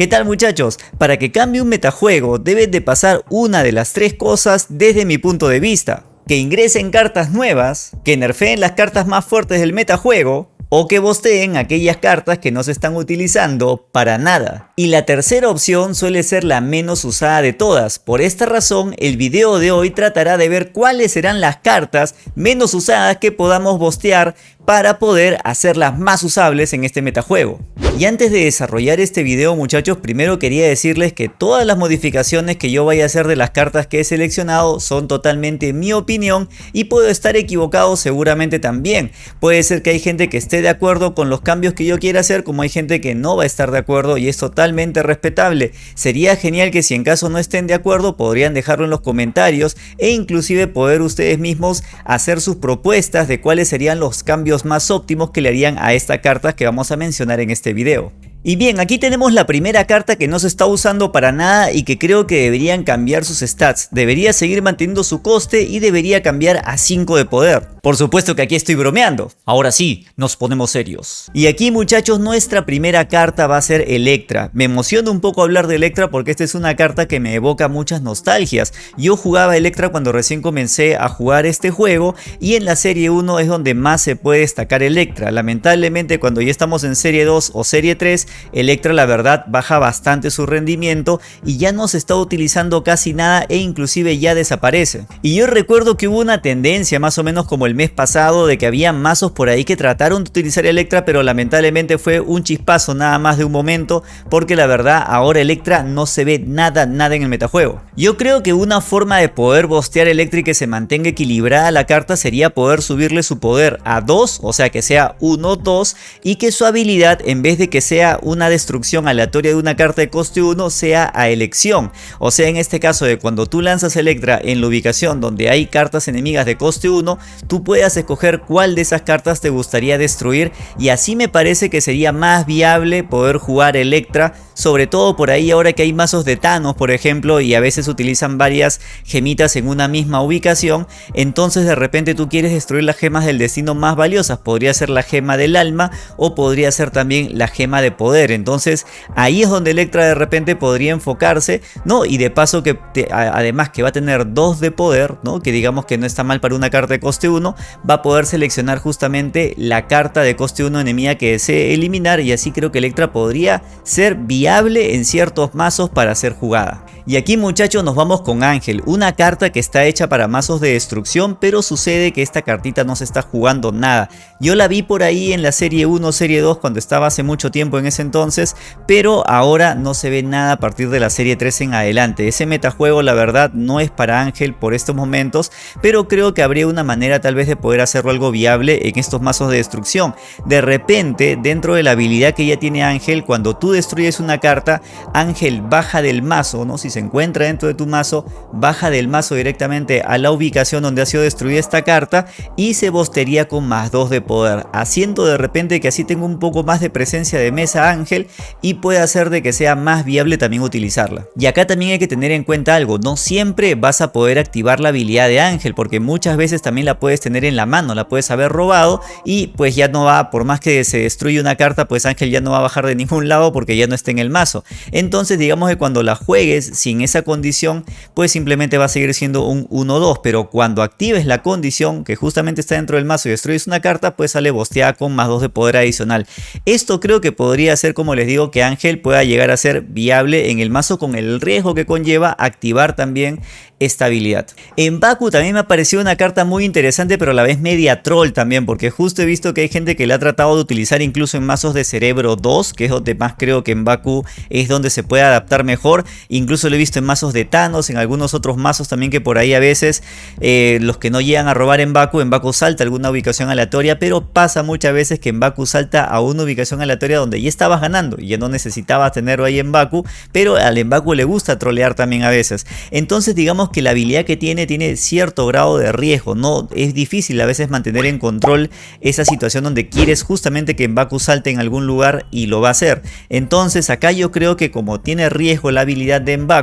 ¿Qué tal muchachos? Para que cambie un metajuego debes de pasar una de las tres cosas desde mi punto de vista. Que ingresen cartas nuevas, que nerfeen las cartas más fuertes del metajuego, o que bosteen aquellas cartas que no se están utilizando para nada. Y la tercera opción suele ser la menos usada de todas. Por esta razón, el video de hoy tratará de ver cuáles serán las cartas menos usadas que podamos bostear para poder hacerlas más usables en este metajuego. Y antes de desarrollar este video muchachos, primero quería decirles que todas las modificaciones que yo vaya a hacer de las cartas que he seleccionado son totalmente mi opinión y puedo estar equivocado seguramente también. Puede ser que hay gente que esté de acuerdo con los cambios que yo quiera hacer como hay gente que no va a estar de acuerdo y es totalmente respetable. Sería genial que si en caso no estén de acuerdo podrían dejarlo en los comentarios e inclusive poder ustedes mismos hacer sus propuestas de cuáles serían los cambios más óptimos que le harían a esta carta que vamos a mencionar en este video. Y bien, aquí tenemos la primera carta que no se está usando para nada y que creo que deberían cambiar sus stats. Debería seguir manteniendo su coste y debería cambiar a 5 de poder. Por supuesto que aquí estoy bromeando. Ahora sí, nos ponemos serios. Y aquí muchachos, nuestra primera carta va a ser Electra. Me emociona un poco hablar de Electra porque esta es una carta que me evoca muchas nostalgias. Yo jugaba Electra cuando recién comencé a jugar este juego y en la serie 1 es donde más se puede destacar Electra. Lamentablemente cuando ya estamos en serie 2 o serie 3 Electra la verdad baja bastante su rendimiento y ya no se está utilizando casi nada e inclusive ya desaparece. Y yo recuerdo que hubo una tendencia más o menos como el mes pasado de que había mazos por ahí que trataron de utilizar Electra pero lamentablemente fue un chispazo nada más de un momento porque la verdad ahora Electra no se ve nada nada en el metajuego. Yo creo que una forma de poder bostear Electra y que se mantenga equilibrada la carta sería poder subirle su poder a 2, o sea que sea 1-2 y que su habilidad en vez de que sea una destrucción aleatoria de una carta de coste 1 sea a elección. O sea, en este caso de cuando tú lanzas Electra en la ubicación donde hay cartas enemigas de coste 1, tú puedas escoger cuál de esas cartas te gustaría destruir y así me parece que sería más viable poder jugar Electra, sobre todo por ahí ahora que hay mazos de Thanos, por ejemplo, y a veces utilizan varias gemitas en una misma ubicación, entonces de repente tú quieres destruir las gemas del destino más valiosas, podría ser la gema del alma o podría ser también la gema de poder entonces ahí es donde Electra de repente podría enfocarse, ¿no? Y de paso que además que va a tener dos de poder, ¿no? Que digamos que no está mal para una carta de coste 1, va a poder seleccionar justamente la carta de coste 1 enemiga que desee eliminar y así creo que Electra podría ser viable en ciertos mazos para ser jugada. Y aquí muchachos nos vamos con Ángel, una carta que está hecha para mazos de destrucción, pero sucede que esta cartita no se está jugando nada. Yo la vi por ahí en la serie 1, serie 2 cuando estaba hace mucho tiempo en ese entonces, pero ahora no se ve nada a partir de la serie 3 en adelante. Ese metajuego la verdad no es para Ángel por estos momentos, pero creo que habría una manera tal vez de poder hacerlo algo viable en estos mazos de destrucción. De repente, dentro de la habilidad que ya tiene Ángel, cuando tú destruyes una carta, Ángel baja del mazo, ¿no? Se encuentra dentro de tu mazo, baja del mazo directamente a la ubicación donde ha sido destruida esta carta y se bostería con más 2 de poder, haciendo de repente que así tenga un poco más de presencia de mesa Ángel y puede hacer de que sea más viable también utilizarla. Y acá también hay que tener en cuenta algo, no siempre vas a poder activar la habilidad de Ángel porque muchas veces también la puedes tener en la mano, la puedes haber robado y pues ya no va, por más que se destruya una carta, pues Ángel ya no va a bajar de ningún lado porque ya no está en el mazo. Entonces digamos que cuando la juegues, sin esa condición, pues simplemente va a seguir siendo un 1-2, pero cuando actives la condición que justamente está dentro del mazo y destruyes una carta, pues sale bosteada con más 2 de poder adicional. Esto creo que podría ser, como les digo, que Ángel pueda llegar a ser viable en el mazo con el riesgo que conlleva activar también estabilidad. En Baku también me ha parecido una carta muy interesante pero a la vez media troll también porque justo he visto que hay gente que la ha tratado de utilizar incluso en mazos de cerebro 2 que es donde más creo que en Baku es donde se puede adaptar mejor. Incluso lo he visto en mazos de Thanos, en algunos otros mazos también que por ahí a veces eh, los que no llegan a robar en Baku, en Baku salta alguna ubicación aleatoria pero pasa muchas veces que en Baku salta a una ubicación aleatoria donde ya estabas ganando y ya no necesitabas tenerlo ahí en Baku pero al en Baku le gusta trolear también a veces. Entonces digamos que la habilidad que tiene tiene cierto grado de riesgo, no es difícil a veces mantener en control esa situación donde quieres justamente que Mbaku salte en algún lugar y lo va a hacer. Entonces acá yo creo que como tiene riesgo la habilidad de Mbaku,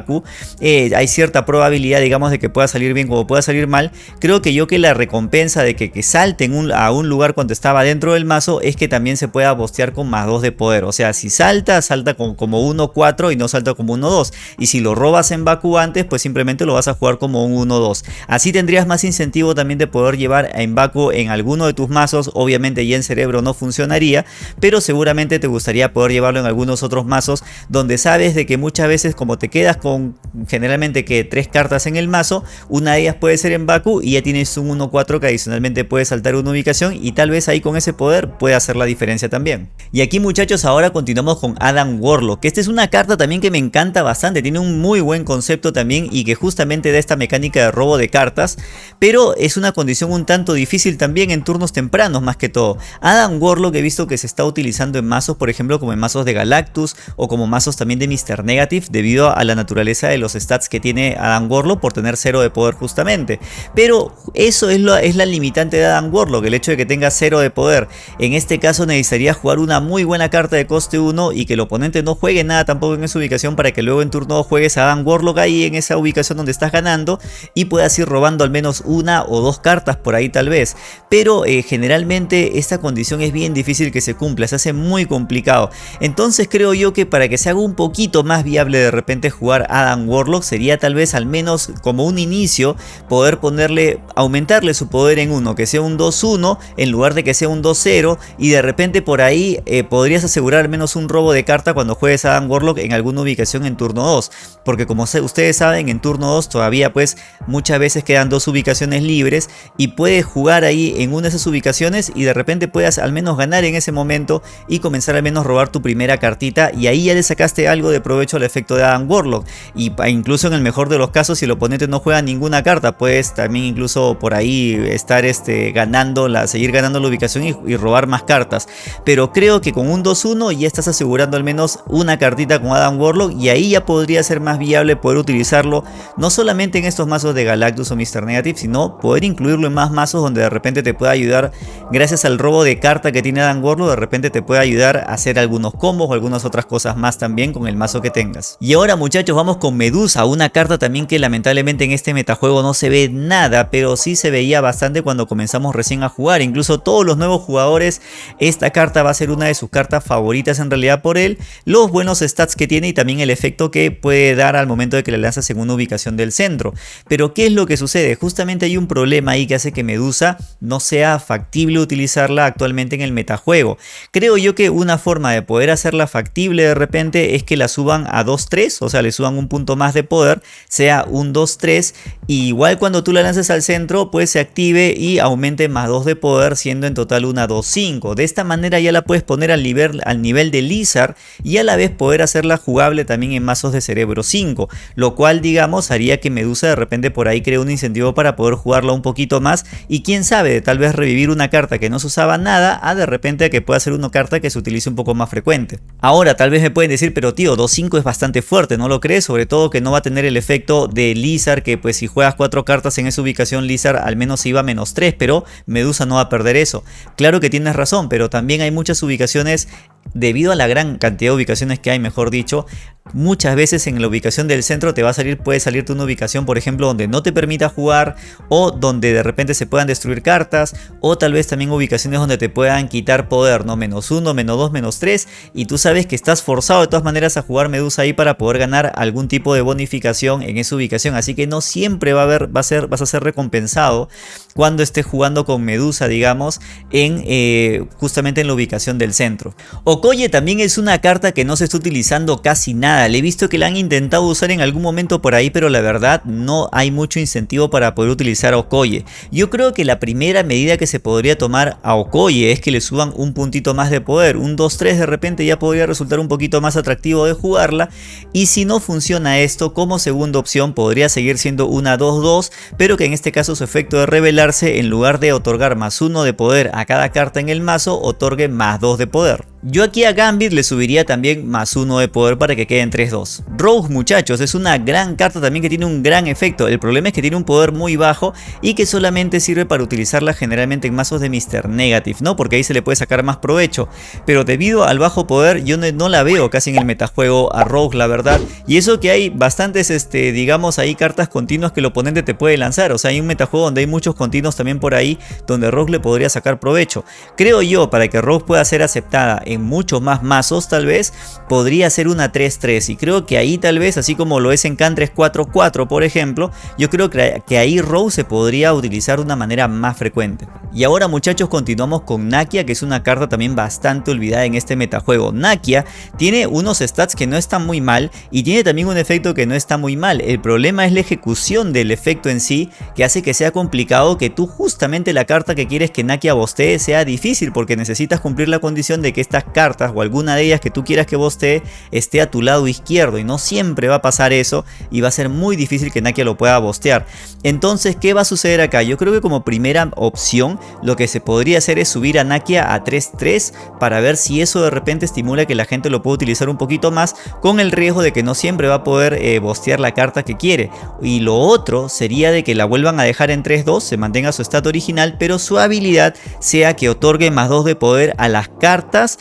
Eh, hay cierta probabilidad digamos de que pueda salir bien como pueda salir mal. Creo que yo que la recompensa de que, que salten a un lugar cuando estaba dentro del mazo es que también se pueda bostear con más 2 de poder. O sea, si salta, salta con, como 1-4 y no salta como 1-2. Y si lo robas en Baku antes, pues simplemente lo vas a jugar como un 1-2. Así tendrías más incentivo también de poder llevar en Baku en alguno de tus mazos. Obviamente ya en cerebro no funcionaría, pero seguramente te gustaría poder llevarlo en algunos otros mazos donde sabes de que muchas veces como te quedas con generalmente que tres cartas en el mazo, una de ellas puede ser en Baku y ya tienes un 1-4 que adicionalmente puede saltar una ubicación y tal vez ahí con ese poder puede hacer la diferencia también. Y aquí muchachos ahora continuamos con Adam Warlock, que esta es una carta también que me encanta bastante, tiene un muy buen concepto también y que justamente da esta mecánica de robo de cartas, pero es una condición un tanto difícil también en turnos tempranos más que todo. Adam Warlock he visto que se está utilizando en mazos, por ejemplo como en mazos de Galactus o como mazos también de Mr. Negative debido a la naturaleza de los stats que tiene Adam Warlock por tener cero de poder justamente. Pero eso es, lo, es la limitante de Adam Warlock, el hecho de que tenga cero de poder. En este caso necesitaría jugar una muy buena carta de coste 1 y que el oponente no juegue nada tampoco en esa ubicación para que luego en turno 2 juegues a Dan Warlock ahí en esa ubicación donde estás ganando y puedas ir robando al menos una o dos cartas por ahí tal vez. Pero eh, generalmente esta condición es bien difícil que se cumpla, se hace muy complicado. Entonces creo yo que para que se haga un poquito más viable de repente jugar a Dan Warlock sería tal vez al menos como un inicio poder ponerle, aumentarle su poder en uno, que sea un 2-1 en lugar de que sea un 2-0 y de repente por ahí eh, podrías asegurar al menos un robo de carta cuando juegues a Dan Warlock en alguna ubicación en turno 2. Porque como ustedes saben, en turno 2 todavía pues muchas veces quedan dos ubicaciones libres y puedes jugar ahí en una de esas ubicaciones y de repente puedas al menos ganar en ese momento y comenzar al menos a robar tu primera cartita y ahí ya le sacaste algo de provecho al efecto de Adam Warlock. Y incluso en el mejor de los casos, si el oponente no juega ninguna carta, puedes también incluso por ahí estar este, ganando, la, seguir ganando la ubicación y, y robar más cartas. Pero creo que con un 2-1 ya estás asegurando al menos una cartita con Adam Warlock y ahí ya podría ser más viable poder utilizarlo no solamente en estos mazos de Galactus o Mr. Negative, sino poder incluirlo en más mazos donde de repente te pueda ayudar, gracias al robo de carta que tiene Adam Warlock, de repente te puede ayudar a hacer algunos combos o algunas otras cosas más también con el mazo que tengas. Y ahora muchachos vamos con Medusa, una carta también que lamentablemente en este metajuego no se ve nada, pero sí se veía bastante cuando comenzamos recién a jugar, incluso todos los nuevos jugadores, esta carta va a ser una de sus cartas favoritas en realidad por él, los buenos stats que tiene y también el efecto que puede dar al momento de que le lanzas en una ubicación del centro. Pero ¿qué es lo que sucede? Justamente hay un problema ahí que hace que Medusa no sea factible utilizarla actualmente en el metajuego. Creo yo que una forma de poder hacerla factible de repente es que la suban a 2-3, o sea le suban un punto más de poder, sea un 2-3 y igual cuando tú la lances al centro pues se active y aumente más 2 de poder siendo en total una 2-5. De esta manera ya la puedes poner al nivel, al nivel de Lizard y a la vez poder hacerla jugable también en mazos de cerebro 5, lo cual digamos haría que Medusa de repente por ahí cree un incentivo para poder jugarla un poquito más y quién sabe, tal vez revivir una carta que no se usaba nada a de repente que pueda ser una carta que se utilice un poco más frecuente. Ahora tal vez me pueden decir, pero tío, 2-5 es bastante fuerte, ¿no lo crees? Sobre todo que no va a tener el efecto de Lizard, que pues si juegas 4 cartas en esa ubicación Lizard al menos iba a menos 3, pero Medusa no va a perder eso. Claro que tienes razón, pero también hay muchas ubicaciones debido a la gran cantidad de ubicaciones que hay, mejor dicho, muchas veces en la ubicación del centro te va a salir, puede salirte una ubicación, por ejemplo, donde no te permita jugar o donde de repente se puedan destruir cartas o tal vez también ubicaciones donde te puedan quitar poder, ¿no? Menos 1, menos 2, menos 3 y tú sabes que estás forzado de todas maneras a jugar Medusa ahí para poder ganar algún tipo de bonificación en esa ubicación, así que no siempre va a haber, va a ser, vas a ser recompensado cuando estés jugando con Medusa, digamos, en eh, justamente en la ubicación del centro. Okoye también es una carta que no se está utilizando casi nada. Le he visto que la han intentado usar en algún momento por ahí, pero la verdad no hay mucho incentivo para poder utilizar a Okoye. Yo creo que la primera medida que se podría tomar a Okoye es que le suban un puntito más de poder. Un 2-3 de repente ya podría resultar un poquito más atractivo de jugarla. Y si no funciona esto, como segunda opción podría seguir siendo una 2-2, pero que en este caso su efecto de revelar en lugar de otorgar más uno de poder a cada carta en el mazo, otorgue más 2 de poder. Yo aquí a Gambit le subiría también más uno de poder para que quede en 3-2. Rogue muchachos es una gran carta también que tiene un gran efecto. El problema es que tiene un poder muy bajo y que solamente sirve para utilizarla generalmente en mazos de Mr. Negative, ¿no? Porque ahí se le puede sacar más provecho. Pero debido al bajo poder yo no, la veo casi en el metajuego a Rogue la verdad. Y eso que hay bastantes, este, digamos ahí cartas continuas que el oponente te puede lanzar. O sea hay un metajuego donde hay muchos continuos también por ahí donde Rogue le podría sacar provecho. Creo yo para que Rogue pueda ser aceptada en muchos más mazos tal vez, podría ser una 3-3 y creo que ahí tal vez, así como lo es en Can 3-4-4 por ejemplo, yo creo que ahí Rose se podría utilizar de una manera más frecuente. Y ahora muchachos continuamos con Nakia que es una carta también bastante olvidada en este metajuego. Nakia tiene unos stats que no están muy mal y tiene también un efecto que no está muy mal. El problema es la ejecución del efecto en sí que hace que sea complicado que tú justamente la carta que quieres que Nakia bostee sea difícil porque necesitas cumplir la condición de que estas cartas o alguna de ellas que tú quieras que bostee esté a tu lado izquierdo y no siempre va a pasar eso y va a ser muy difícil que Nakia lo pueda bostear. Entonces, ¿qué va a suceder acá? Yo creo que como primera opción lo que se podría hacer es subir a Nakia a 3-3 para ver si eso de repente estimula que la gente lo pueda utilizar un poquito más con el riesgo de que no siempre va a poder eh, bostear la carta que quiere. Y lo otro sería de que la vuelvan a dejar en 3-2, se mantenga su estado original, pero su habilidad sea que otorgue más 2 de poder a las cartas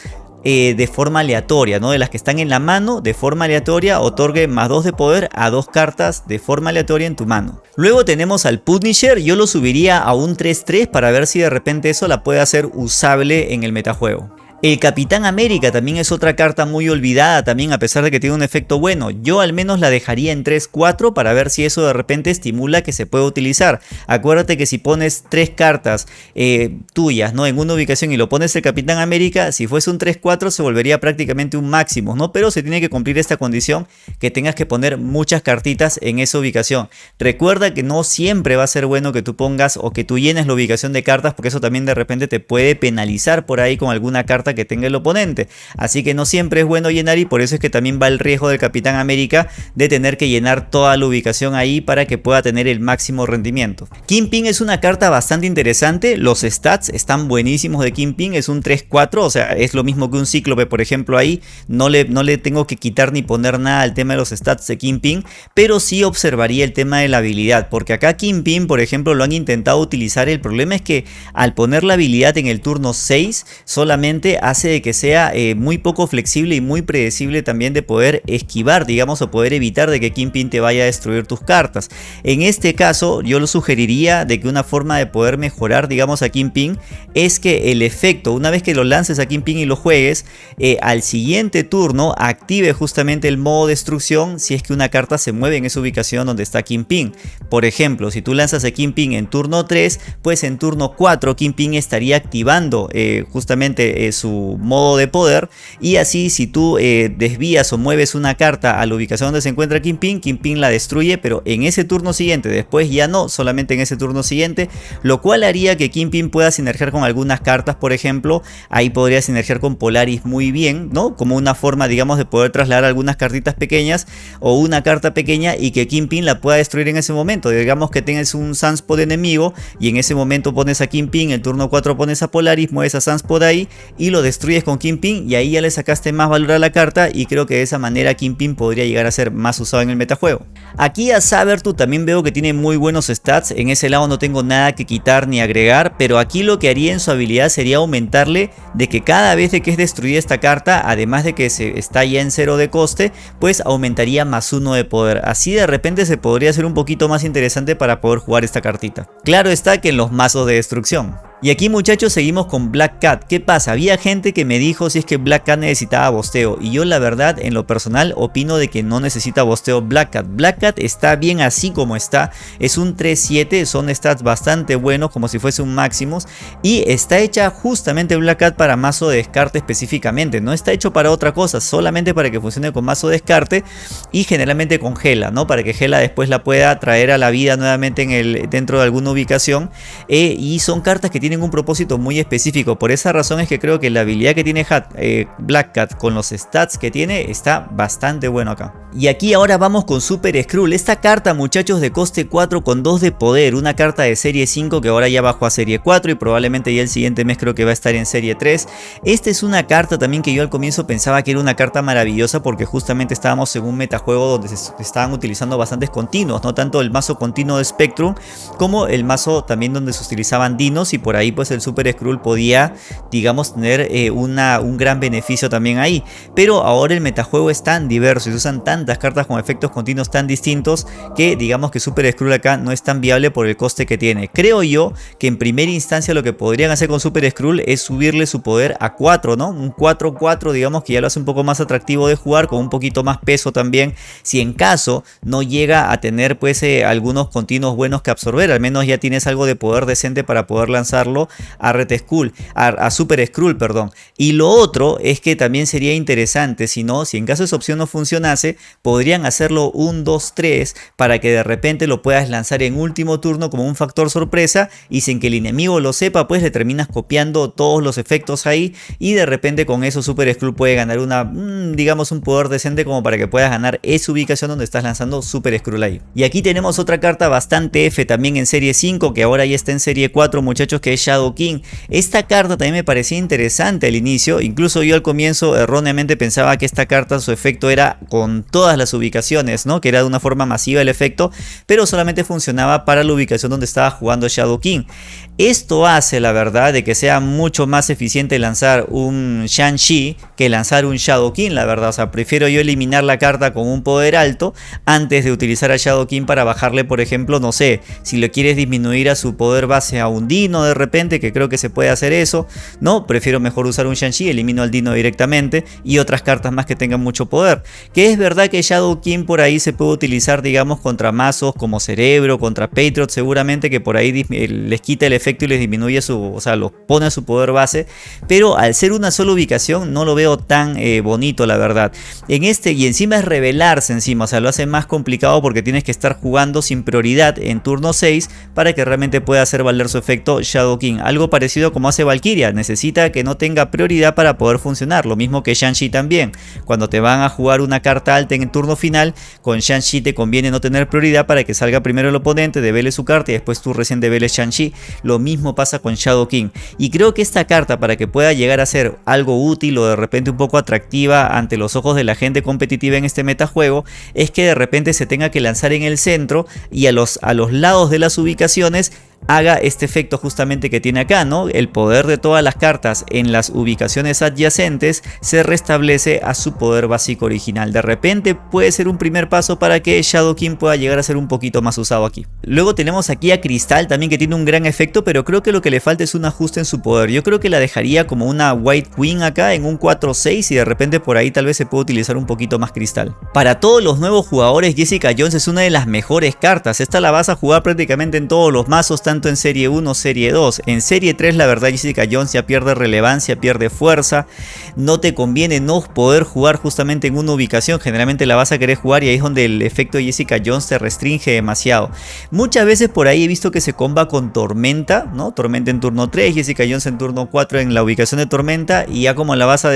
eh, de forma aleatoria, ¿no? De las que están en la mano, de forma aleatoria, otorgue más 2 de poder a dos cartas de forma aleatoria en tu mano. Luego tenemos al Punisher, yo lo subiría a un 3-3 para ver si de repente eso la puede hacer usable en el metajuego. El Capitán América también es otra carta muy olvidada también a pesar de que tiene un efecto bueno. Yo al menos la dejaría en 3-4 para ver si eso de repente estimula que se pueda utilizar. Acuérdate que si pones tres cartas eh, tuyas ¿no? en una ubicación y lo pones el Capitán América, si fuese un 3-4 se volvería prácticamente un máximo, ¿no? Pero se tiene que cumplir esta condición que tengas que poner muchas cartitas en esa ubicación. Recuerda que no siempre va a ser bueno que tú pongas o que tú llenes la ubicación de cartas porque eso también de repente te puede penalizar por ahí con alguna carta que tenga el oponente. Así que no siempre es bueno llenar y por eso es que también va el riesgo del Capitán América de tener que llenar toda la ubicación ahí para que pueda tener el máximo rendimiento. Kingpin es una carta bastante interesante, los stats están buenísimos de Kingpin, es un 3-4, o sea, es lo mismo que un Cíclope por ejemplo ahí, no le, no le tengo que quitar ni poner nada al tema de los stats de Kingpin, pero sí observaría el tema de la habilidad, porque acá Kingpin por ejemplo lo han intentado utilizar, el problema es que al poner la habilidad en el turno 6 solamente hace de que sea eh, muy poco flexible y muy predecible también de poder esquivar, digamos, o poder evitar de que Kingpin te vaya a destruir tus cartas. En este caso, yo lo sugeriría de que una forma de poder mejorar, digamos, a Kingpin es que el efecto, una vez que lo lances a Kingpin y lo juegues, eh, al siguiente turno active justamente el modo destrucción si es que una carta se mueve en esa ubicación donde está Kingpin. Por ejemplo, si tú lanzas a Kingpin en turno 3, pues en turno 4 Kingpin estaría activando eh, justamente su modo de poder y así si tú eh, desvías o mueves una carta a la ubicación donde se encuentra Kingpin, Kingpin la destruye pero en ese turno siguiente, después ya no, solamente en ese turno siguiente, lo cual haría que Kingpin pueda sinergiar con algunas cartas, por ejemplo, ahí podría sinergiar con Polaris muy bien, ¿no? Como una forma, digamos, de poder trasladar algunas cartitas pequeñas o una carta pequeña y que Kingpin la pueda destruir en ese momento, digamos que tengas un Sunspot enemigo y en ese momento pones a Kingpin, en turno 4 pones a Polaris, mueves a Sunspot ahí y lo destruyes con Kingpin y ahí ya le sacaste más valor a la carta y creo que de esa manera Kingpin podría llegar a ser más usado en el metajuego. Aquí a Sabertooth también veo que tiene muy buenos stats, en ese lado no tengo nada que quitar ni agregar, pero aquí lo que haría en su habilidad sería aumentarle de que cada vez que es destruida esta carta, además de que se está ya en cero de coste, pues aumentaría más uno de poder. Así de repente se podría hacer un poquito más interesante para poder jugar esta cartita. Claro está que en los mazos de destrucción. Y aquí muchachos seguimos con Black Cat. ¿Qué pasa? Había gente que me dijo si es que Black Cat necesitaba bosteo. Y yo la verdad en lo personal opino de que no necesita bosteo Black Cat. Black Cat está bien así como está. Es un 3-7. Son stats bastante buenos como si fuese un Maximus. Y está hecha justamente Black Cat para mazo de descarte específicamente. No está hecho para otra cosa. Solamente para que funcione con mazo de descarte. y generalmente con Gela, ¿no? Para que Gela después la pueda traer a la vida nuevamente en el, dentro de alguna ubicación eh, y son cartas que tienen un propósito muy específico, por esa razón es que creo que la habilidad que tiene eh, Black Cat con los stats que tiene está bastante bueno acá. Y aquí ahora vamos con Super Skrull, esta carta muchachos de coste 4 con 2 de poder, una carta de serie 5 que ahora ya bajó a serie 4 y probablemente ya el siguiente mes creo que va a estar en serie 3. Esta es una carta también que yo al comienzo pensaba que era una carta maravillosa porque justamente estábamos en un metajuego donde se estaban utilizando bastantes continuos, no tanto el mazo continuo de Spectrum como el mazo también donde se utilizaban dinos y por ahí pues el Super Skrull podía digamos tener eh, una, un gran beneficio también ahí. Pero ahora el metajuego es tan diverso y se usan tantas cartas con efectos continuos tan distintos que digamos que Super Skrull acá no es tan viable por el coste que tiene. Creo yo que en primera instancia lo que podrían hacer con Super Skrull es subirle su poder a 4, ¿no? Un 4-4 digamos que ya lo hace un poco más atractivo de jugar con un poquito más peso también. Si en caso no llega a tener pues eh, algunos continuos buenos que absorber, al menos ya tienes algo de poder decente para poder a Red Skull, a, a Super Skrull, perdón. Y lo otro es que también sería interesante, si no, si en caso esa opción no funcionase, podrían hacerlo un 2-3 para que de repente lo puedas lanzar en último turno como un factor sorpresa y sin que el enemigo lo sepa, pues le terminas copiando todos los efectos ahí y de repente con eso Super Skrull puede ganar una, mm, digamos un poder decente como para que puedas ganar esa ubicación donde estás lanzando Super Skrull ahí. Y aquí tenemos otra carta bastante F también en serie 5 que ahora ya está en serie 4 muchachos que Shadow King. Esta carta también me parecía interesante al inicio, incluso yo al comienzo erróneamente pensaba que esta carta su efecto era con todas las ubicaciones, ¿no? Que era de una forma masiva el efecto, pero solamente funcionaba para la ubicación donde estaba jugando Shadow King. Esto hace la verdad de que sea mucho más eficiente lanzar un Shang-Chi que lanzar un Shadow King, la verdad. O sea, prefiero yo eliminar la carta con un poder alto antes de utilizar a Shadow King para bajarle, por ejemplo, no sé, si le quieres disminuir a su poder base a un Dino de repente, que creo que se puede hacer eso, ¿no? Prefiero mejor usar un Shang-Chi, elimino al Dino directamente y otras cartas más que tengan mucho poder. Que es verdad que Shadow King por ahí se puede utilizar, digamos, contra mazos como Cerebro, contra Patriot, seguramente que por ahí les quita el efecto y les disminuye su, o sea, los pone a su poder base, pero al ser una sola ubicación no lo veo tan eh, bonito la verdad. En este y encima es revelarse encima, o sea, lo hace más complicado porque tienes que estar jugando sin prioridad en turno 6 para que realmente pueda hacer valer su efecto Shadow King. Algo parecido como hace Valkyria, necesita que no tenga prioridad para poder funcionar, lo mismo que Shang-Chi también. Cuando te van a jugar una carta alta en el turno final, con Shang-Chi te conviene no tener prioridad para que salga primero el oponente, devele su carta y después tú recién develes Shang-Chi. Lo mismo pasa con Shadow King. Y creo que esta carta para que pueda llegar a ser algo útil o de repente un poco atractiva ante los ojos de la gente competitiva en este metajuego es que de repente se tenga que lanzar en el centro y a los, a los lados de las ubicaciones haga este efecto justamente que tiene acá, ¿no? El poder de todas las cartas en las ubicaciones adyacentes se restablece a su poder básico original. De repente puede ser un primer paso para que Shadow King pueda llegar a ser un poquito más usado aquí. Luego tenemos aquí a Cristal también que tiene un gran efecto, pero creo que lo que le falta es un ajuste en su poder. Yo creo que la dejaría como una White Queen acá en un 4-6 y de repente por ahí tal vez se puede utilizar un poquito más Cristal. Para todos los nuevos jugadores Jessica Jones es una de las mejores cartas. Esta la vas a jugar prácticamente en todos los mazos tanto en serie 1 serie 2. En serie 3 la verdad Jessica Jones ya pierde relevancia, pierde fuerza. No te conviene no poder jugar justamente en una ubicación. Generalmente la vas a querer jugar y ahí es donde el efecto Jessica Jones te restringe demasiado. Muchas veces por ahí he visto que se comba con Tormenta, Tormenta en turno 3, Jessica Jones en turno 4 en la ubicación de Tormenta y ya como la vas a,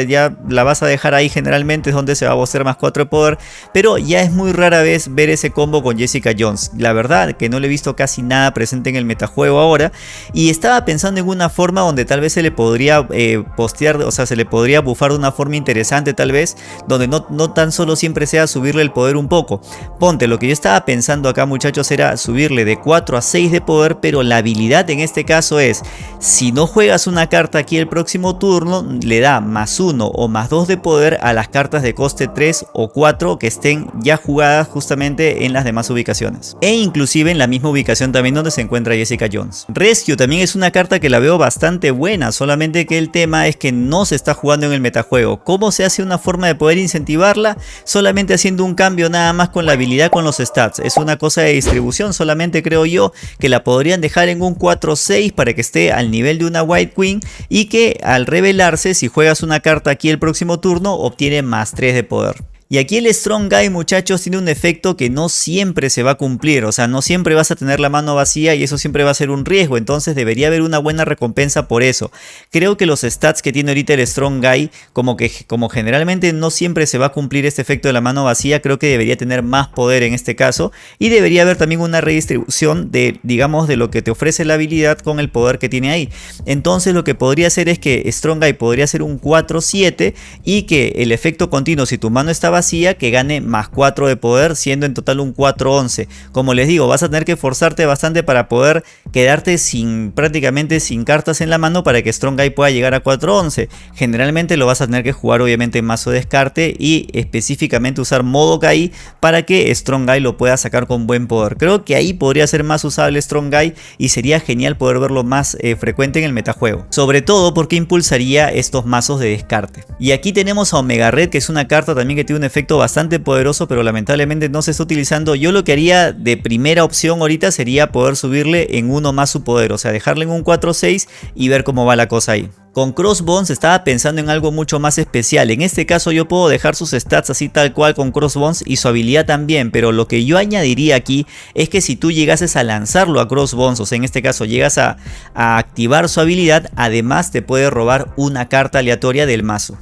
la vas a dejar ahí generalmente es donde se va a bocear más 4 de poder. Pero ya es muy rara vez ver ese combo con Jessica Jones. La verdad que no le he visto casi nada presente en el metajuego ahora y estaba pensando en una forma donde tal vez se le podría eh, postear, o sea, se le podría bufar de una forma interesante tal vez, donde no, no tan solo siempre sea subirle el poder un poco. Ponte, lo que yo estaba pensando acá muchachos era subirle de 4 a 6 de poder, pero la habilidad en este caso es, si no juegas una carta aquí el próximo turno, le da más 1 o más 2 de poder a las cartas de coste 3 o 4 que estén ya jugadas justamente en las demás ubicaciones. E inclusive en la misma ubicación también donde se encuentra Jessica Jones. Rescue también es una carta que la veo bastante buena, solamente que el tema es que no se está jugando en el metajuego. ¿Cómo se hace una forma de poder incentivarla? Solamente haciendo un cambio nada más con la habilidad con los stats. Es una cosa de distribución, solamente creo yo que la podrían dejar en un 4-6 para que esté al nivel de una White Queen y que al revelarse si juegas una carta aquí el próximo turno obtiene más 3 de poder. Y aquí el Strong Guy muchachos tiene un efecto que no siempre se va a cumplir, o sea no siempre vas a tener la mano vacía y eso siempre va a ser un riesgo, entonces debería haber una buena recompensa por eso. Creo que los stats que tiene ahorita el Strong Guy, como que como generalmente no siempre se va a cumplir este efecto de la mano vacía, creo que debería tener más poder en este caso y debería haber también una redistribución de digamos de lo que te ofrece la habilidad con el poder que tiene ahí. Entonces lo que podría hacer es que Strong Guy podría ser un 4-7 y que el efecto continuo si tu mano está vacía que gane más 4 de poder siendo en total un 4-11. Como les digo vas a tener que forzarte bastante para poder quedarte sin prácticamente sin cartas en la mano para que Strong Guy pueda llegar a 4-11. Generalmente lo vas a tener que jugar obviamente en mazo descarte y específicamente usar modo Kai para que Strong Guy lo pueda sacar con buen poder. Creo que ahí podría ser más usable Strong Guy y sería genial poder verlo más eh, frecuente en el metajuego. Sobre todo porque impulsaría estos mazos de descarte. Y aquí tenemos a Omega Red que es una carta también que tiene un efecto bastante poderoso pero lamentablemente no se está utilizando. Yo lo que haría de primera opción ahorita sería poder subirle en uno más su poder. O sea dejarle en un 4-6 y ver cómo va la cosa ahí. Con Crossbones estaba pensando en algo mucho más especial. En este caso yo puedo dejar sus stats así tal cual con Crossbones y su habilidad también. Pero lo que yo añadiría aquí es que si tú llegases a lanzarlo a Crossbones, o sea en este caso llegas a, a activar su habilidad, además te puede robar una carta aleatoria del mazo.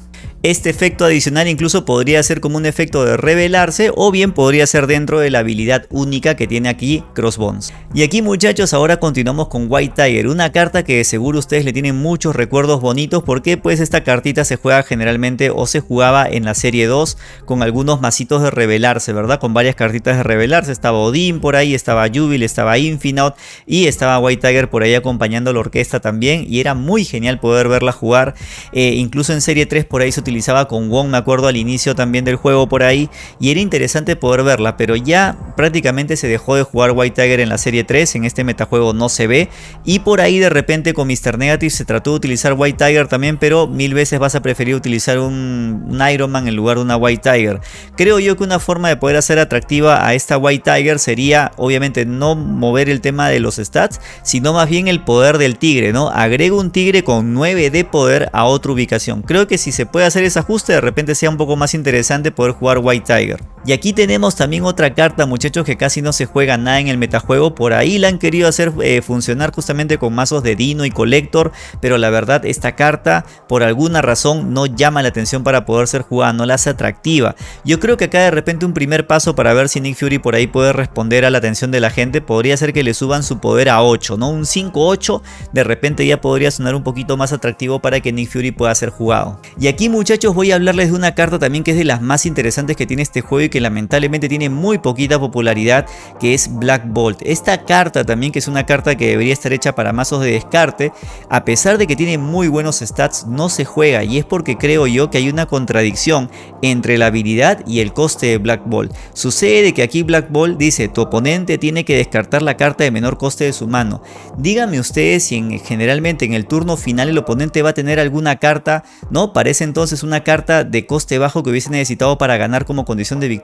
Este efecto adicional incluso podría ser como un efecto de revelarse o bien podría ser dentro de la habilidad única que tiene aquí Crossbones. Y aquí muchachos ahora continuamos con White Tiger, una carta que seguro ustedes le tienen muchos recuerdos bonitos porque pues esta cartita se juega generalmente o se jugaba en la serie 2 con algunos masitos de revelarse, ¿verdad? Con varias cartitas de revelarse, estaba Odin por ahí, estaba Jubil, estaba Infinite y estaba White Tiger por ahí acompañando a la orquesta también y era muy genial poder verla jugar, eh, incluso en serie 3 por ahí se con Wong, me acuerdo al inicio también del juego por ahí, y era interesante poder verla, pero ya prácticamente se dejó de jugar White Tiger en la serie 3, en este metajuego no se ve, y por ahí de repente con Mr. Negative se trató de utilizar White Tiger también, pero mil veces vas a preferir utilizar un, un Iron Man en lugar de una White Tiger. Creo yo que una forma de poder hacer atractiva a esta White Tiger sería obviamente no mover el tema de los stats, sino más bien el poder del tigre, ¿no? Agrego un tigre con 9 de poder a otra ubicación. Creo que si se puede hacer ese ajuste de repente sea un poco más interesante poder jugar White Tiger. Y aquí tenemos también otra carta muchachos que casi no se juega nada en el metajuego. Por ahí la han querido hacer eh, funcionar justamente con mazos de Dino y Collector. Pero la verdad esta carta por alguna razón no llama la atención para poder ser jugada. No la hace atractiva. Yo creo que acá de repente un primer paso para ver si Nick Fury por ahí puede responder a la atención de la gente. Podría ser que le suban su poder a 8. ¿no? Un 5-8 de repente ya podría sonar un poquito más atractivo para que Nick Fury pueda ser jugado. Y aquí muchachos voy a hablarles de una carta también que es de las más interesantes que tiene este juego y que lamentablemente tiene muy poquita popularidad que es Black Bolt. Esta carta también que es una carta que debería estar hecha para mazos de descarte, a pesar de que tiene muy buenos stats no se juega y es porque creo yo que hay una contradicción entre la habilidad y el coste de Black Bolt. Sucede que aquí Black Bolt dice tu oponente tiene que descartar la carta de menor coste de su mano. Díganme ustedes si en, generalmente en el turno final el oponente va a tener alguna carta, ¿no? Parece entonces una carta de coste bajo que hubiese necesitado para ganar como condición de victoria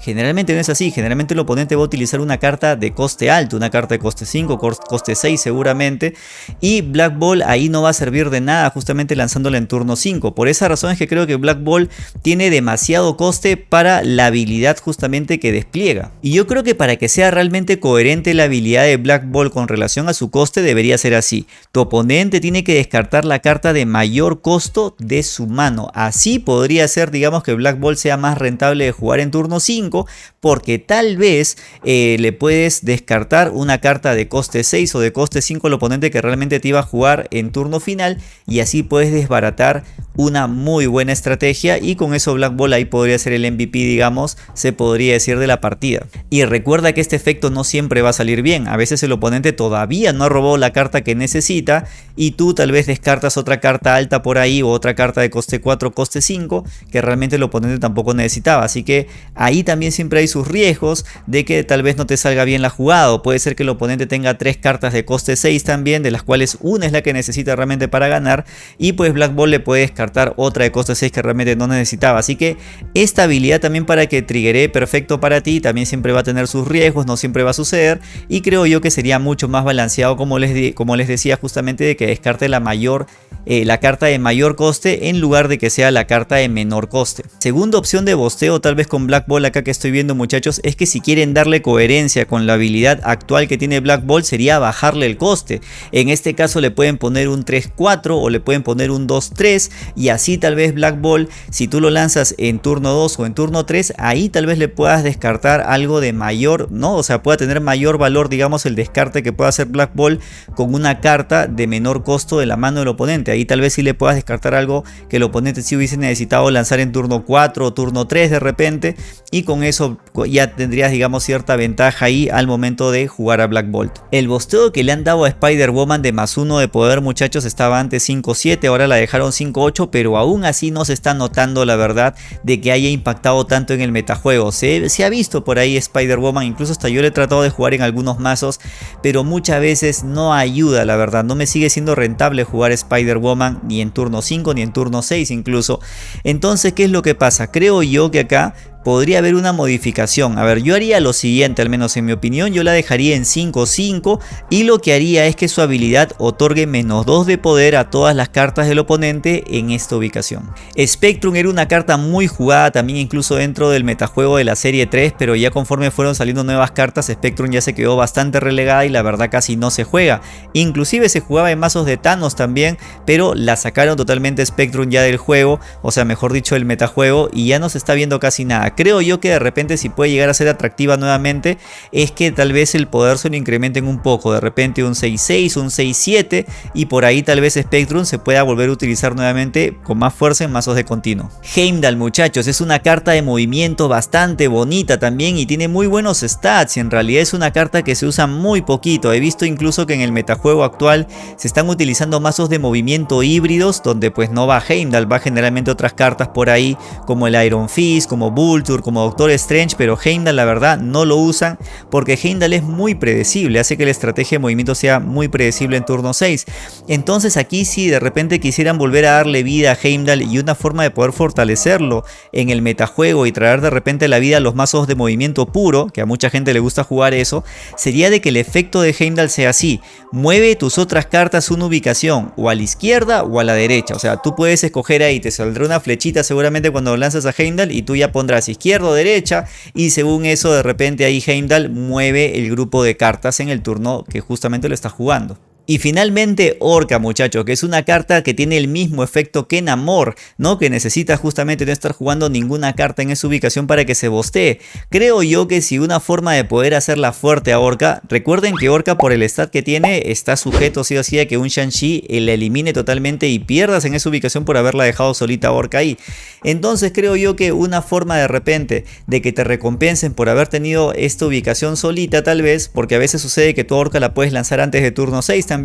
Generalmente no es así, generalmente el oponente va a utilizar una carta de coste alto, una carta de coste 5, coste 6 seguramente, y Black Ball ahí no va a servir de nada justamente lanzándola en turno 5. Por esa razón es que creo que Black Ball tiene demasiado coste para la habilidad justamente que despliega. Y yo creo que para que sea realmente coherente la habilidad de Black Ball con relación a su coste debería ser así. Tu oponente tiene que descartar la carta de mayor costo de su mano. Así podría ser digamos que Black Ball sea más rentable de jugar en turno 5 porque tal vez eh, le puedes descartar una carta de coste 6 o de coste 5 al oponente que realmente te iba a jugar en turno final y así puedes desbaratar una muy buena estrategia y con eso Black Ball ahí podría ser el MVP digamos, se podría decir de la partida. Y recuerda que este efecto no siempre va a salir bien, a veces el oponente todavía no ha robado la carta que necesita y tú tal vez descartas otra carta alta por ahí o otra carta de coste 4, coste 5 que realmente el oponente tampoco necesitaba, así que ahí también siempre hay sus riesgos de que tal vez no te salga bien la jugada. puede ser que el oponente tenga tres cartas de coste 6 también, de las cuales una es la que necesita realmente para ganar. Y pues Black Ball le puede descartar otra de coste 6 que realmente no necesitaba. Así que esta habilidad también para que triggere perfecto para ti, también siempre va a tener sus riesgos, no siempre va a suceder. Y creo yo que sería mucho más balanceado como les, como les decía justamente de que descarte la mayor eh, la carta de mayor coste en lugar de que sea la carta de menor coste. Segunda opción de bosteo tal vez con Black Ball acá que estoy viendo muchachos es que si quieren darle coherencia con la habilidad actual que tiene Black Ball sería bajarle el coste. En este caso le pueden poner un 3-4 o le pueden poner un 2-3 y así tal vez Black Ball si tú lo lanzas en turno 2 o en turno 3 ahí tal vez le puedas descartar algo de mayor, ¿no? O sea pueda tener mayor valor digamos el descarte que pueda hacer Black Ball con una carta de menor costo de la mano del oponente ahí tal vez si le puedas descartar algo que el oponente si hubiese necesitado lanzar en turno 4 o turno 3 de repente y con eso ya tendrías digamos cierta ventaja ahí al momento de jugar a Black Bolt. El bosteo que le han dado a Spider-Woman de más 1 de poder muchachos estaba antes 5-7, ahora la dejaron 5-8 pero aún así no se está notando la verdad de que haya impactado tanto en el metajuego. Se, se ha visto por ahí Spider-Woman, incluso hasta yo le he tratado de jugar en algunos mazos pero muchas veces no ayuda la verdad, no me sigue siendo rentable jugar Spider-Woman ni en turno 5 ni en turno 6 incluso. Entonces, ¿qué es lo que pasa? Creo yo que acá podría haber una modificación. A ver, yo haría lo siguiente, al menos en mi opinión, yo la dejaría en 5-5 y lo que haría es que su habilidad otorgue menos 2 de poder a todas las cartas del oponente en esta ubicación. Spectrum era una carta muy jugada también incluso dentro del metajuego de la serie 3, pero ya conforme fueron saliendo nuevas cartas, Spectrum ya se quedó bastante relegada y la verdad casi no se juega. Inclusive se jugaba en mazos de Thanos también, pero la sacaron totalmente Spectrum ya del juego, o sea mejor dicho del metajuego y ya no se está viendo casi nada creo yo que de repente si puede llegar a ser atractiva nuevamente es que tal vez el poder se lo incrementen un poco, de repente un 6-6, un 6-7 y por ahí tal vez Spectrum se pueda volver a utilizar nuevamente con más fuerza en mazos de continuo. Heimdall muchachos es una carta de movimiento bastante bonita también y tiene muy buenos stats y en realidad es una carta que se usa muy poquito, he visto incluso que en el metajuego actual se están utilizando mazos de movimiento híbridos donde pues no va Heimdall, va generalmente otras cartas por ahí como el Iron Fist, como Bull como Doctor Strange, pero Heimdall la verdad no lo usan porque Heimdall es muy predecible, hace que la estrategia de movimiento sea muy predecible en turno 6. Entonces aquí si de repente quisieran volver a darle vida a Heimdall y una forma de poder fortalecerlo en el metajuego y traer de repente la vida a los mazos de movimiento puro, que a mucha gente le gusta jugar eso, sería de que el efecto de Heimdall sea así, mueve tus otras cartas una ubicación o a la izquierda o a la derecha, o sea tú puedes escoger ahí, te saldrá una flechita seguramente cuando lanzas a Heimdall y tú ya pondrás izquierda o derecha y según eso de repente ahí Heimdall mueve el grupo de cartas en el turno que justamente lo está jugando. Y finalmente Orca muchachos, que es una carta que tiene el mismo efecto que Namor, ¿no? Que necesita justamente no estar jugando ninguna carta en esa ubicación para que se bostee. Creo yo que si una forma de poder hacerla fuerte a Orca, recuerden que Orca por el stat que tiene está sujeto sí o sí a que un Shang-Chi la elimine totalmente y pierdas en esa ubicación por haberla dejado solita a Orca ahí. Entonces creo yo que una forma de repente de que te recompensen por haber tenido esta ubicación solita tal vez, porque a veces sucede que tu Orca la puedes lanzar antes de turno 6 también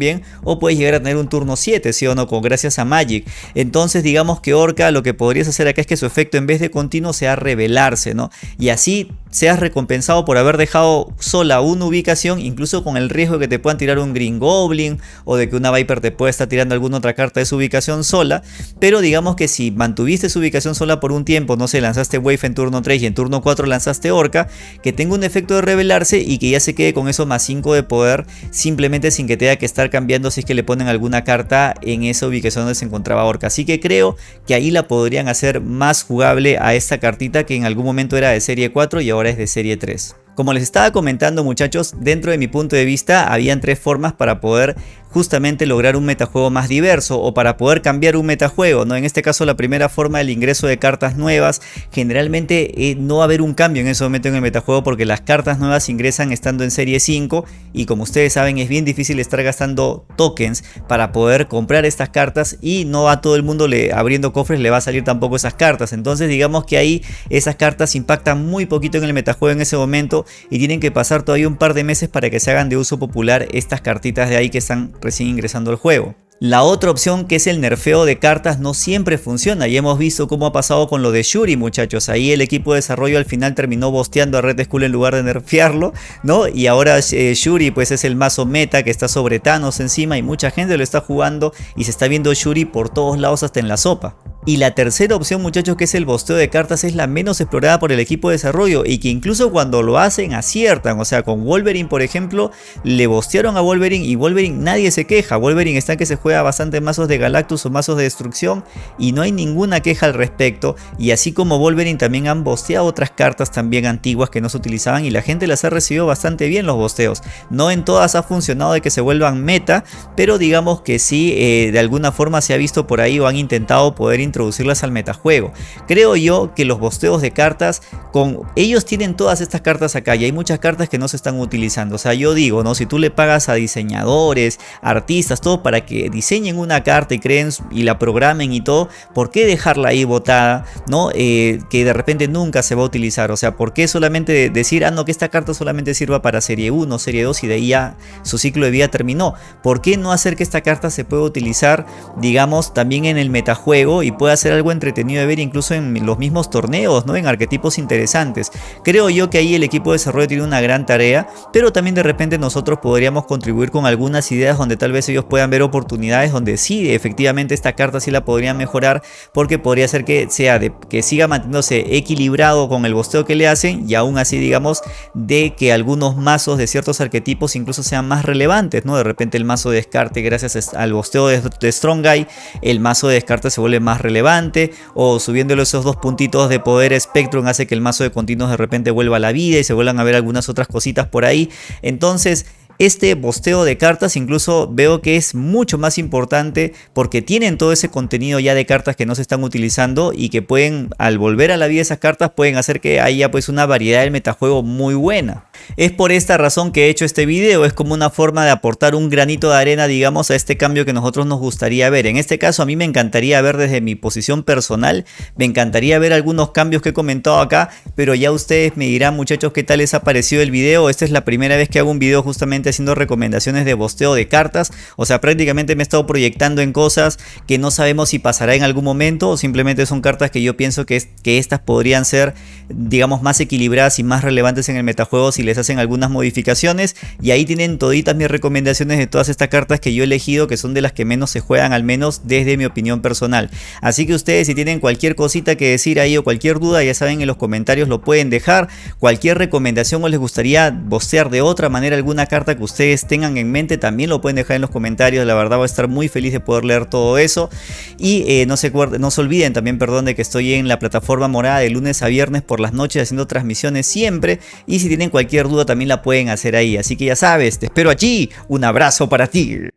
o puedes llegar a tener un turno 7, sí o no, con gracias a Magic. Entonces digamos que Orca lo que podrías hacer acá es que su efecto en vez de continuo sea revelarse, ¿no? Y así seas recompensado por haber dejado sola una ubicación, incluso con el riesgo de que te puedan tirar un Green Goblin o de que una Viper te pueda estar tirando alguna otra carta de su ubicación sola, pero digamos que si mantuviste su ubicación sola por un tiempo, no sé, lanzaste Wave en turno 3 y en turno 4 lanzaste Orca, que tenga un efecto de revelarse y que ya se quede con eso más 5 de poder, simplemente sin que tenga que estar cambiando si es que le ponen alguna carta en esa ubicación donde se encontraba Orca. Así que creo que ahí la podrían hacer más jugable a esta cartita que en algún momento era de serie 4 y ahora de serie 3. Como les estaba comentando muchachos, dentro de mi punto de vista habían tres formas para poder justamente lograr un metajuego más diverso o para poder cambiar un metajuego, ¿no? En este caso la primera forma el ingreso de cartas nuevas, generalmente eh, no va a haber un cambio en ese momento en el metajuego porque las cartas nuevas ingresan estando en serie 5 y como ustedes saben es bien difícil estar gastando tokens para poder comprar estas cartas y no a todo el mundo le, abriendo cofres le va a salir tampoco esas cartas, entonces digamos que ahí esas cartas impactan muy poquito en el metajuego en ese momento y tienen que pasar todavía un par de meses para que se hagan de uso popular estas cartitas de ahí que están recién ingresando al juego. La otra opción que es el nerfeo de cartas no siempre funciona y hemos visto cómo ha pasado con lo de Shuri muchachos. Ahí el equipo de desarrollo al final terminó bosteando a Red Skull en lugar de nerfearlo, ¿no? Y ahora eh, Shuri pues es el mazo meta que está sobre Thanos encima y mucha gente lo está jugando y se está viendo Shuri por todos lados hasta en la sopa. Y la tercera opción muchachos que es el bosteo de cartas es la menos explorada por el equipo de desarrollo y que incluso cuando lo hacen aciertan, o sea con Wolverine por ejemplo le bostearon a Wolverine y Wolverine nadie se queja, Wolverine está que se juega bastante mazos de Galactus o mazos de destrucción y no hay ninguna queja al respecto. Y así como Wolverine también han bosteado otras cartas también antiguas que no se utilizaban y la gente las ha recibido bastante bien los bosteos, no en todas ha funcionado de que se vuelvan meta pero digamos que sí eh, de alguna forma se ha visto por ahí o han intentado poder introducirlas al metajuego. Creo yo que los bosteos de cartas, con ellos tienen todas estas cartas acá y hay muchas cartas que no se están utilizando. O sea, yo digo, ¿no? Si tú le pagas a diseñadores, artistas, todo para que diseñen una carta y creen y la programen y todo, ¿por qué dejarla ahí botada? ¿No? Eh, que de repente nunca se va a utilizar. O sea, ¿por qué solamente decir, ah, no, que esta carta solamente sirva para serie 1, serie 2 y de ahí ya su ciclo de vida terminó? ¿Por qué no hacer que esta carta se pueda utilizar, digamos, también en el metajuego y puede ser algo entretenido de ver incluso en los mismos torneos, ¿no? En arquetipos interesantes. Creo yo que ahí el equipo de desarrollo tiene una gran tarea, pero también de repente nosotros podríamos contribuir con algunas ideas donde tal vez ellos puedan ver oportunidades donde sí, efectivamente esta carta sí la podrían mejorar porque podría ser que sea de que siga manteniéndose equilibrado con el bosteo que le hacen y aún así digamos de que algunos mazos de ciertos arquetipos incluso sean más relevantes, ¿no? De repente el mazo de descarte gracias al bosteo de, de Strong Guy, el mazo de descarte se vuelve más relevante relevante o subiéndole esos dos puntitos de poder Spectrum hace que el mazo de continuos de repente vuelva a la vida y se vuelvan a ver algunas otras cositas por ahí. Entonces este bosteo de cartas incluso veo que es mucho más importante porque tienen todo ese contenido ya de cartas que no se están utilizando y que pueden al volver a la vida esas cartas pueden hacer que haya pues una variedad del metajuego muy buena. Es por esta razón que he hecho este video, es como una forma de aportar un granito de arena digamos a este cambio que nosotros nos gustaría ver. En este caso a mí me encantaría ver desde mi posición personal, me encantaría ver algunos cambios que he comentado acá, pero ya ustedes me dirán muchachos qué tal les ha parecido el video. Esta es la primera vez que hago un video justamente haciendo recomendaciones de bosteo de cartas. O sea, prácticamente me he estado proyectando en cosas que no sabemos si pasará en algún momento o simplemente son cartas que yo pienso que, es, que estas podrían ser, digamos, más equilibradas y más relevantes en el metajuego si les hacen algunas modificaciones. Y ahí tienen toditas mis recomendaciones de todas estas cartas que yo he elegido, que son de las que menos se juegan, al menos desde mi opinión personal. Así que ustedes si tienen cualquier cosita que decir ahí o cualquier duda, ya saben en los comentarios lo pueden dejar. Cualquier recomendación o les gustaría bostear de otra manera alguna carta que ustedes tengan en mente también lo pueden dejar en los comentarios. La verdad voy a estar muy feliz de poder leer todo eso. Y eh, no, se, no se olviden también, perdón, de que estoy en la plataforma morada de lunes a viernes por las noches haciendo transmisiones siempre. Y si tienen cualquier duda también la pueden hacer ahí. Así que ya sabes, te espero allí. Un abrazo para ti.